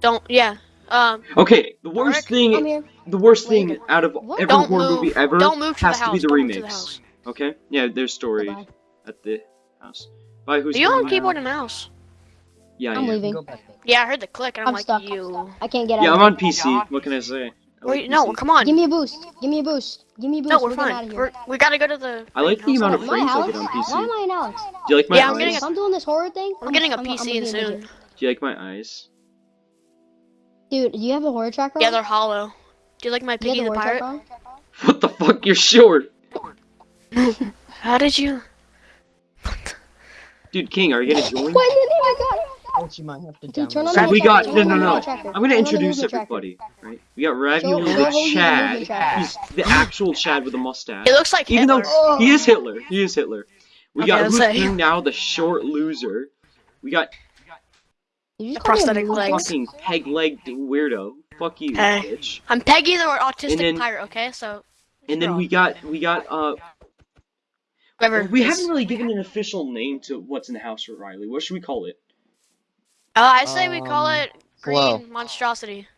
Don't. Yeah. Um. Okay, the worst Rick, thing, the worst Wait, thing out of what? every Don't horror move. movie ever Don't move to has the to house. be the Don't move to the remakes. Okay? Yeah, there's story Goodbye. at the house. Bye, who's Are you coming on keyboard house? and mouse? Yeah, I I'm am. leaving. Yeah, I heard the click, and I'm, I'm like, stuck. you. I can't get out. Yeah, I'm on PC. What can I say? I like Wait, no, come on. Give me a boost. Give me a boost. Give me a boost. no, we're, getting fine. out of here. We're, we gotta go to the. I like the amount of Am I frames I get on PC. Why am I an Alex? Do you like my Yeah, I'm eyes? getting If I'm doing this horror thing, I'm I'm getting a I'm- I'm PC soon. Do you like my eyes? Dude, do you have a horror tracker? Yeah, they're hollow. Do you like my Do you Piggy the the pirate? tracker? What the fuck? You're short. How did you? Dude, King, are you gonna join? When did he got it? You might have to Dude, turn on So the it. we got no no no. I'm gonna Turn on the introduce everybody, right? We got Ravioli show the Chad. movement. He's the actual Chad with a mustache. It looks like Even Hitler. though he is Hitler, he is Hitler. We Okay, got let's who's say. King now, the short loser. We got Did you The just call me a prosthetic movement legs. fucking peg-legged weirdo. Fuck you, Hey. bitch. I'm Peggy the autistic then- pirate. Okay, so. And then Sure. we got we got uh Whoever. we haven't really given an official name to what's in the house for Riley. What should we call it? Uh, I say we call Um, it green Flo. monstrosity.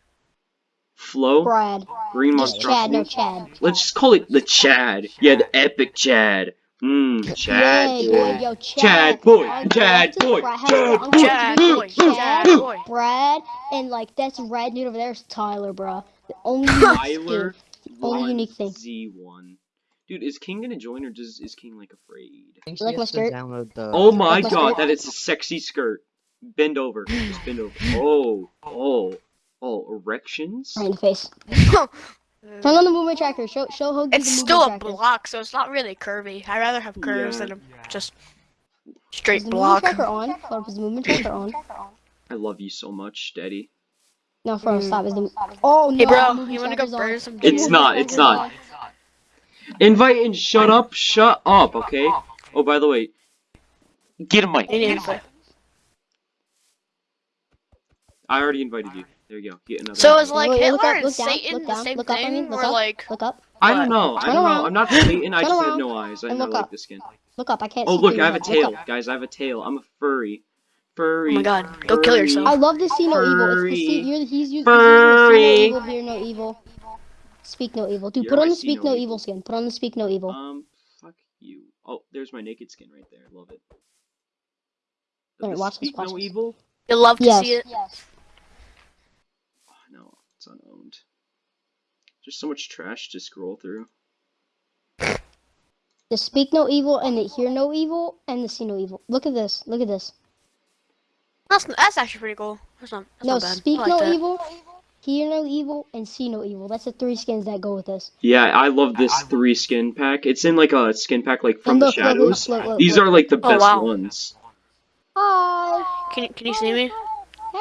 Flo? Brad. Green Just Chad, monstrosity? no Chad. Let's just call it the Chad. Yeah, the epic Chad. Mmm, Chad yeah, boy. yo, Chad. Chad boy, Chad boy, Chad boy, Chad Brad, boy, Chad, Chad boy. Brad, and like that's red dude over there is Tyler, bro. The only unique Tyler skin. Only unique thing. Z1. Dude, is King gonna join or does is King like afraid? I think she Like my has to skirt? download the. Oh my my god, skirt? that is a sexy skirt. Bend over. Just bend over. Oh, oh, oh, erections? Right in the face. Turn on the movement tracker. Show show Hogan It's the movement still a tracker. block, so it's not really curvy. I'd rather have curves Yeah. than a just Is straight the block. movement tracker on? Hold up, is the movement tracker on? I love you so much, Daddy. No, for real, mm. stop. Is the oh no? Hey, bro, you wanna go on. burn some It's cheese? movement not, it's not. Invite and shut up, shut up, okay? Oh, by the way, get a mic. You need to- I already invited you. There you go. Get another. So invite. is like Wait, wait, look Hitler up, and look down, Satan look the same look up, I mean, thing, look or up. like Look up. I don't know. I don't know. I'm not Satan. I Turn just have no eyes. I, And I look like the skin. Look up. I can't. Oh see look, I have a your head. Look tail, guys. I have a tail. I'm a furry. Furry. Oh my god, go kill yourself. I love to see no evil. It's the Furry. see. You're, he's, using, Furry. the no evil, hear no evil. Speak no evil. Dude, You're put on my the speak no no evil. evil skin. Put on the speak no evil. Um, fuck you. Oh, there's my naked skin right there. Love it. Alright, watch this, Speak watch no this. evil. You'll love to yes. see it. Oh, no, it's unowned. There's so much trash to scroll through. The speak no evil and the hear no evil and the see no evil. Look at this. Look at this. That's that's actually pretty cool. That's not that's no, not bad. speak like no that. evil, hear no evil, and see no evil. That's the three skins that go with this. Yeah, I love this three skin pack. It's in like a skin pack like from And the look, look, shadows. look, look, look, These look. are like the Oh, best wow. ones. Hi. Can can you see me?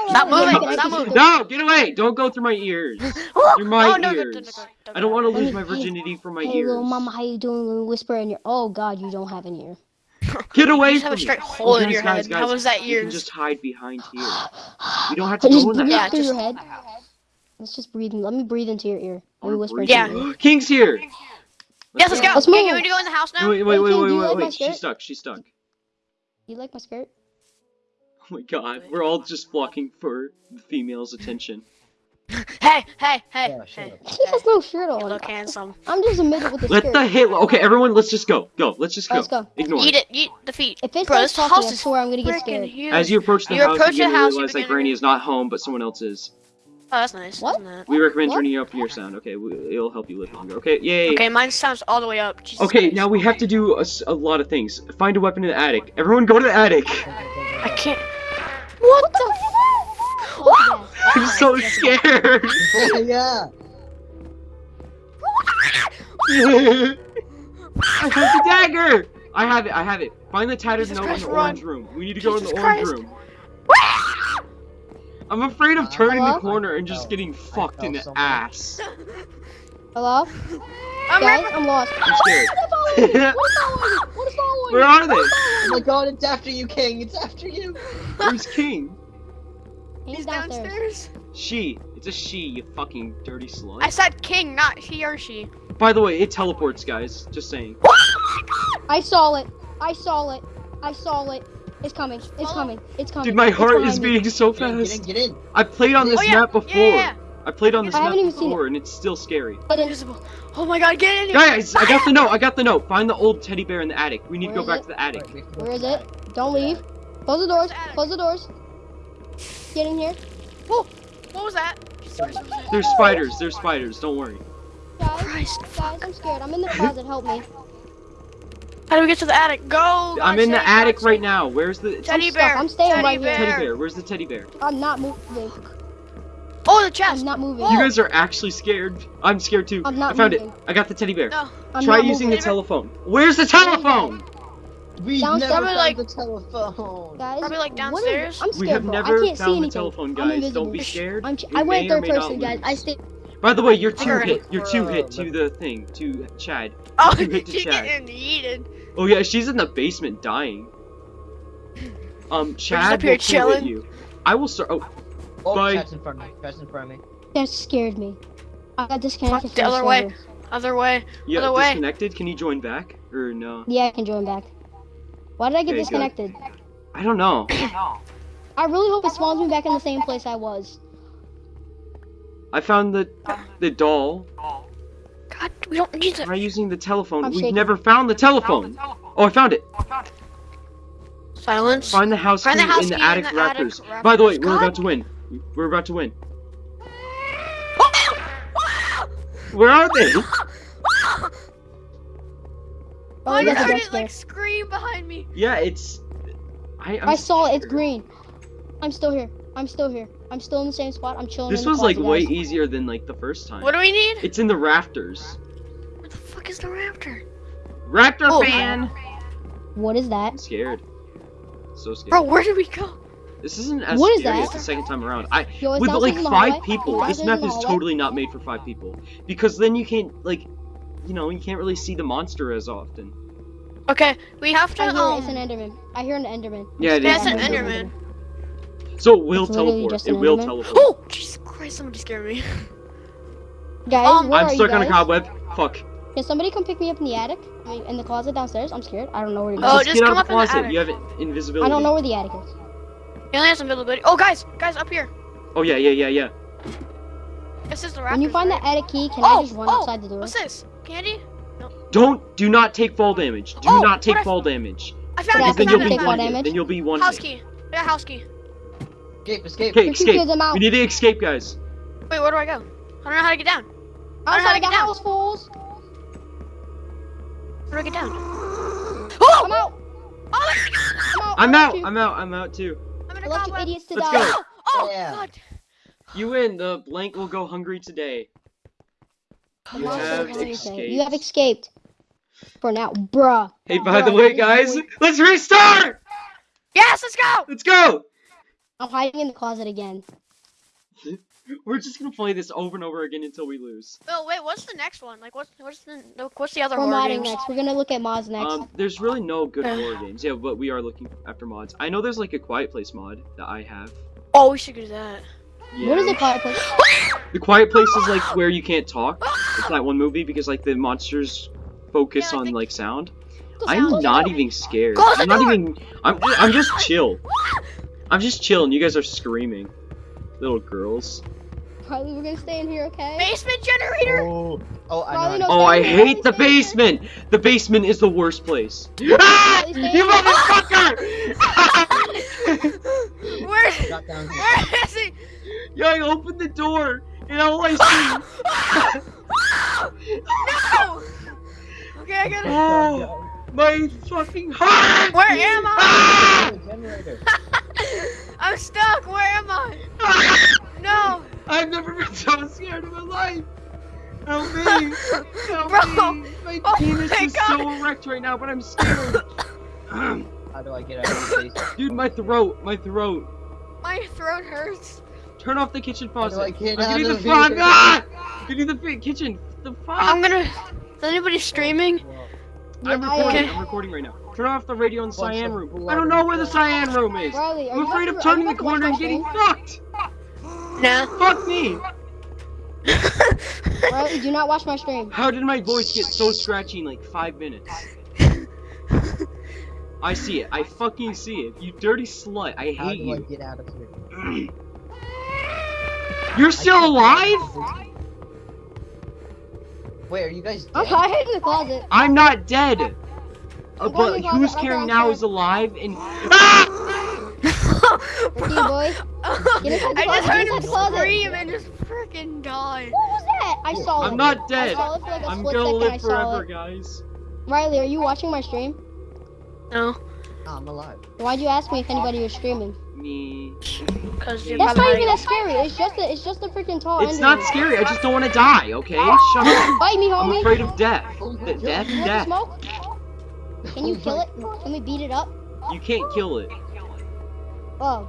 Stop moving, stop moving. No, get away! Don't go through my ears. Oh, You're my oh, no, no, no, ears. no, no, no, I don't want to lose me- my hey, virginity from my Hey, ears. little mama, how you doing? Little whisper in your. Oh God, you don't have an ear. Get away You just from have a me. straight Oh, hole in your guys, head. guys, How was that You can yours? just hide behind here. You don't have to just go in the Yeah, through just- your head. Let's just breathe. Let me breathe into your ear. I Let me whisper breathe. into your Yeah. ear. King's here. Yes, let's go. Let's Okay, move. you want to go in the house now? Wait, wait, wait, Hey, wait, wait, wait. She's stuck. She's stuck. You like my skirt? Oh my god, we're all just flocking for the female's attention. Hey, hey, hey, Yeah, hey. up. He has no shirt You on. look handsome. I'm just a midget with a Let skirt. the hit. Okay, everyone, let's just go. Go. Let's just go. Let's go. Ignore Eat it. it, eat the feet. If it Bro, this talking, house is swear I'm gonna get scared. huge. As you approach the You house, approach you the house, realize that begin Granny is not home, but someone else is. Oh, that's nice. What? Isn't it? We recommend What? turning up your sound. Okay, we, it'll help you live longer. Okay, yay. Okay, mine sounds all the way up. Jesus Okay, Christ. now we have to do a lot of things. Find a weapon in the attic. Everyone, go to the attic. I can't. What the? Oh, I'm so scared. yeah. I have the dagger. I have it. I have it. Find the tattered Jesus note Christ, in the run. orange room. We need to go in the orange room. I'm afraid of uh, turning the corner and just getting fucked in the so ass. Hello? I'm Guys, I'm lost. I'm scared. What is following? What is following? Where are they? Oh my god, it's after you, King. It's after you. Where's King? He's He's downstairs. downstairs. She. It's a she, you fucking dirty slut. I said king, not he or she. By the way, it teleports, guys. Just saying. Oh I saw it. I saw it. I saw it. It's coming. It's coming. It's coming. Dude, my heart is beating so Get in, get in, get in. I played on oh, this Oh, yeah. map before. Yeah, yeah, yeah. I played on this I map haven't even seen it. before, and it's still scary. But Invisible. Oh my god, get in here! Guys, I got the note. I got the note. Find the old teddy bear in the attic. We need to go back it? to the attic. Wait, we have to go Where is it? Don't leave. Close the doors. Close the doors. Get in here. Whoa! What was that? There's spiders. There's spiders. Don't worry. Guys, Christ. guys, I'm scared. I'm in the closet. Help me. How do we get to the attic? Go! I'm in the attic right now. Where's the Teddy bear. I'm staying teddy right here. bear. teddy bear? Where's the teddy bear? I'm not moving. Oh, the chest. I'm not moving. You guys are actually scared. I'm scared too. I'm not I found moving. it. I got the teddy bear. No. I'm Try not using the moving. telephone. Where's the telephone? We've Downstairs. never found like- the telephone. Guys, Probably, like, what is- downstairs? I'm scared, We have bro. never I can't see found the anything. telephone, guys. Don't be scared. I'm ch- I went third person, guys. I lose. stay. By the way, you're two Alright. hit. You're two hit to the thing. To Chad. Oh, You hit the she's Chad. getting yeeted. Oh yeah, she's in the basement dying. Um, Chad will kill chilling. you. I will start. Oh, Oh, Bye. Chad's in front of me. Chad's in front of me. That scared me. I got disconnected Fuck, the from other way. Other way. yeah, Other way. disconnected. Can you join back or no? Yeah, I can join back. Why did I get Okay, good. disconnected? I don't know. I really hope it spawns me back in the same place I was. I found the the doll. God, we don't need to. Try using the telephone. I'm We've shaking. never found the telephone. Oh, oh, I found it. Silence. Find the house Find key the house in the in attic the attic raptors. By the way, we're about to win. We're about to win. Where are they? Oh, Oh, I you got the heard it like scream behind me. Yeah, it's. I, I'm I saw it. It's green. I'm still here. I'm still here. I'm still in the same spot. I'm chilling. This was like way guys. easier than like the first time. What do we need? It's in the rafters. Where the fuck is the raptor? Raptor Oh. fan. What is that? I'm scared. So scared. Bro, where did we go? This isn't as What is scary that? as the second time around. I Yo, with like five people, this map is totally not made for five people because then you can't like, you know, you can't really see the monster as often. Okay, we have to. I hear. Um, It's an Enderman. I hear an Enderman. Yeah, it yeah, is it's an an Enderman. So it will It's teleport. It will Enderman. teleport. Oh, Jesus Christ! Somebody scared me. Guys, Um, where I'm are stuck you on a cobweb. Fuck. Can somebody come pick me up in the attic? I mean, in the closet downstairs. I'm scared. I don't know where to go. Oh, just, just get come out of up the in the closet. attic. You have invisibility. I don't know where the attic is. He only has invisibility. Oh, guys, guys, up here. Oh yeah, yeah, yeah, yeah. This is the raptor. When you find right? the attic key, can Oh, I just run oh, outside the door? What's this? Candy? Don't. Do not take fall damage. Do Oh, not take fall damage. I found Yeah, it. Because then you'll be it. I take one found fall hit. damage. Then you'll be one House key. I got house key. Escape, escape. Okay, escape. kids, We need to escape, guys. Wait, where do I go? I don't know how to get down. I don't know how to Outside the get down. house, fools! Where do I get down? Oh! I'm Oh! out! Oh my god! I'm out! I'm out. I'm out. I'm out too. I'm in I a left you cobweb. idiots to Let's die. go. Oh, oh Yeah. god. You win. The uh, blank will go hungry today. You not have escaped. You have escaped. For now, bruh. Hey, by the way, guys, boy- let's restart. Yes, let's go! Let's go. I'm hiding in the closet again. We're just gonna play this over and over again until we lose. Oh wait, what's the next one? Like, what's what's the the- what's the other We're horror modding games? next. We're gonna look at mods next. Um, there's really no good horror games. Yeah, but we are looking after mods. I know there's like a Quiet Place mod that I have. Oh, we should do that. Yeah. What is the quiet place? The Quiet Place is like where you can't talk. It's that one movie because like the monsters focus Yeah, on think- like sound. I'm the door. not even scared. Close I'm not door. even. I'm. I'm just chill. I'm just chilling. You guys are screaming, little girls. Riley, we're gonna stay in here, okay? Basement generator. Oh, oh, I Riley know. knows Oh, I Stay in here, hate the stay in here. basement. The basement is the worst place. Ah! You here. motherfucker! Where? Got down here. Where is he? yeah, I opened the door, and all I see. no! Okay, I got it. Oh, my fucking heart! Where am I? Ah! Generator. I'm stuck. Where am I? No. I've never been so scared in my life. Help me! Help Bro! me! My Oh penis my is God. so erect right now, but I'm scared. How do I get out of this basement? Dude, my throat, my throat. My throat hurts. Turn off the kitchen How do faucet. I get I'm out getting the of front. here? Ah! Getting the kitchen. The fuck? I'm gonna. Is anybody streaming? I'm recording. am. I'm recording right now. Turn off the radio in the Bunch cyan room. I don't know where the cyan room is. Riley, I'm afraid of turning the corner and getting fucked. No. Fuck me. Riley, do not watch my stream. How did my voice get so scratchy in like five minutes? I see it. I fucking see it. You dirty slut. I How hate do I you. get out of here? You're still alive? Wait, are you guys I'm hiding in the closet. I'm not dead. Uh, but who's closet, caring now is alive and ah! Ricky boy. Get inside the I just closet, heard get him inside scream and just freaking die. What was that? I saw it. I'm not I dead. saw it for like a I'm split gonna second. I live saw forever, it. guys. Riley, are you watching my stream? No, Oh, I'm alive. Why'd you ask me if anybody was streaming? Me. because you're That's not even that scary. It's just a, it's just a freaking tall It's not scary. I just don't want to die. Okay? Shut up. Bite me, homie. I'm afraid of death. De- death, You death. smoke? Can you kill it? Can we beat it up? You can't kill it. Oh.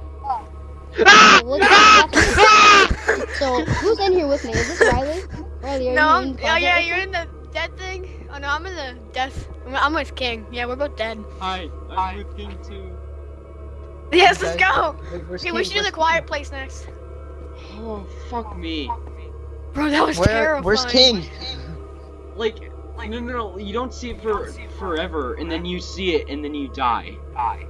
So who's in here with me? Is this Riley? Riley, are No, you I'm, in the oh yeah, you're me? in the dead thing. Oh no, I'm in the death. I'm, I'm with King. Yeah, we're both dead. Hi, I'm with King too. Yes, let's go. Wait, Okay, we should do the Where's quiet place next. Oh, fuck me. Bro, that was Where, terrifying. where's King? Like, no, no, no, you don't see it for forever, and then you see it, and then you die. die.